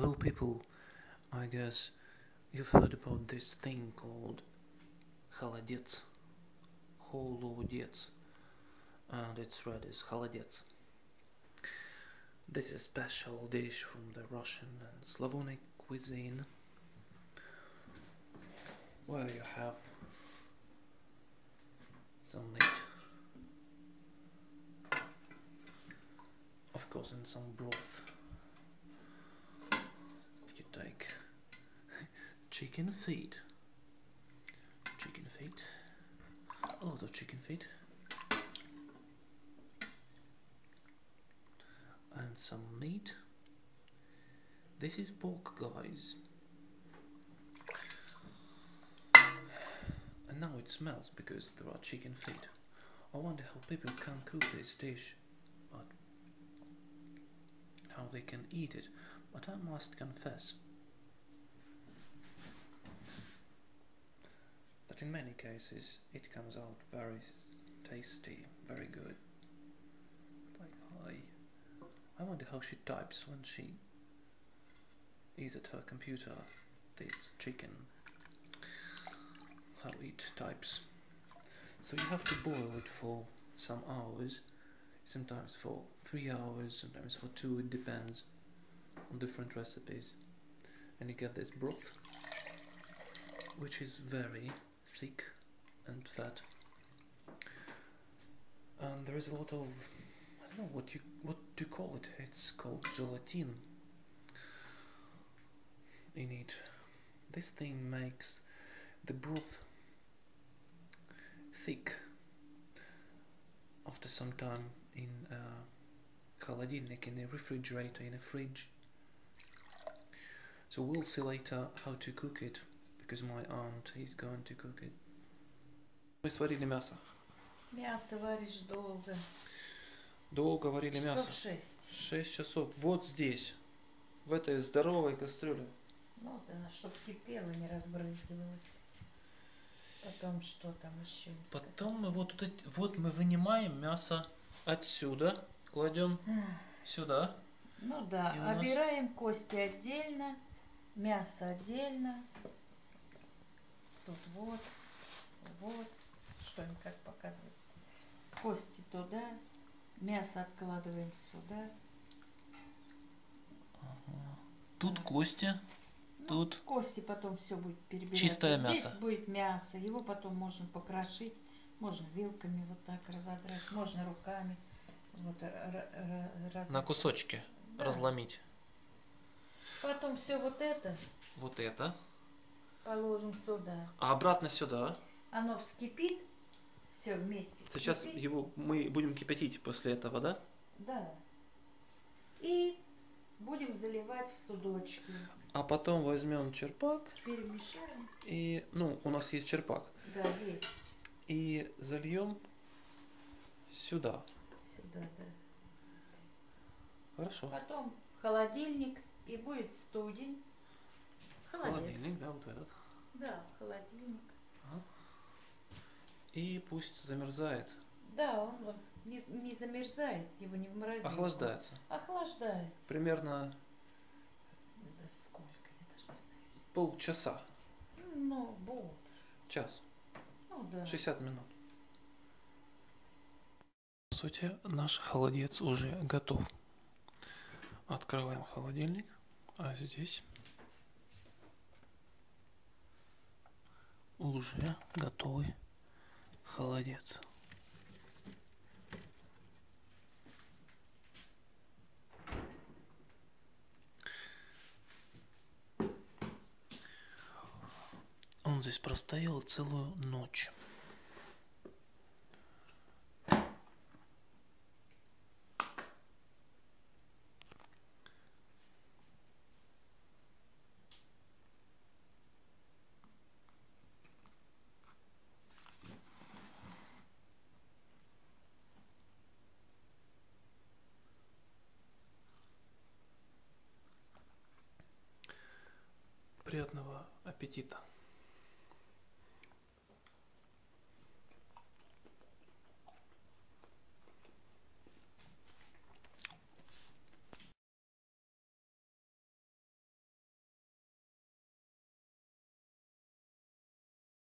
Hello people, I guess you've heard about this thing called холодец, холодец, and it's read as холодец. This is a special dish from the Russian and Slavonic cuisine, where you have some meat, of course, and some broth. Chicken feet, chicken feet, a lot of chicken feet, and some meat. This is pork, guys. And now it smells because there are chicken feet. I wonder how people can cook this dish, but how they can eat it. But I must confess in many cases it comes out very tasty, very good. Like I, I wonder how she types when she is at her computer. This chicken, how it types. So you have to boil it for some hours, sometimes for three hours, sometimes for two. It depends on different recipes, and you get this broth, which is very thick and fat. And there is a lot of I don't know what you what to call it. It's called gelatin in it. This thing makes the broth thick after some time in a холодильник, in a refrigerator, in a fridge. So we'll see later how to cook it, Because my aunt is going to cook it. Мы сварили мясо. Мясо варишь долго. Долго варили мясо. Часов шесть. Шесть часов. Вот здесь, в этой здоровой кастрюле. Ну да, чтобы кипело, не разбрызгивалось. Потом что там еще? им сказать? Потом мы вот, эти- вот мы вынимаем мясо отсюда, кладем сюда. Ну да, нас- обираем кости отдельно, мясо отдельно. Тут вот, вот, что им как показывать. Кости туда, мясо откладываем сюда. Тут кости, Ну, тут Кости потом все будет перебираться. Чистое Здесь мясо. будет мясо. Его потом можно покрошить. Можно вилками вот так разодрать. Можно руками. Вот, на кусочки Да. разломить. Потом все вот это Вот это. Положим сюда. А обратно сюда. Оно вскипит. Все вместе. Сейчас вскипит. его мы будем кипятить после этого, да? Да. И будем заливать в судочки. А потом возьмем черпак Перемешаем. и, ну, у нас есть черпак. Да, есть. И зальем сюда. Сюда, да. Хорошо. Потом холодильник. И будет студень. Холодец. Холодильник, да, вот этот. Да, холодильник. И пусть замерзает. Да, он не, не замерзает, его не в морозилку. Охлаждается. Охлаждается. Примерно Да сколько, я даже не знаю. полчаса. Ну, вот. Час. Ну да. 60 минут. По сути, наш холодец уже готов. Открываем холодильник. А здесь уже готовый холодец. Он здесь простоял целую ночь. Приятного аппетита!